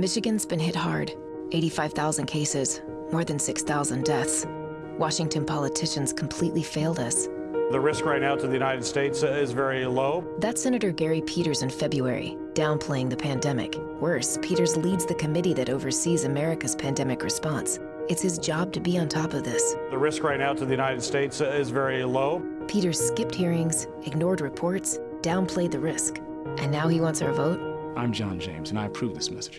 Michigan's been hit hard 85,000 cases, more than 6,000 deaths. Washington politicians completely failed us. The risk right now to the United States uh, is very low. That's Senator Gary Peters in February, downplaying the pandemic. Worse, Peters leads the committee that oversees America's pandemic response. It's his job to be on top of this. The risk right now to the United States uh, is very low. Peters skipped hearings, ignored reports, downplayed the risk. And now he wants our vote? I'm John James, and I approve this message.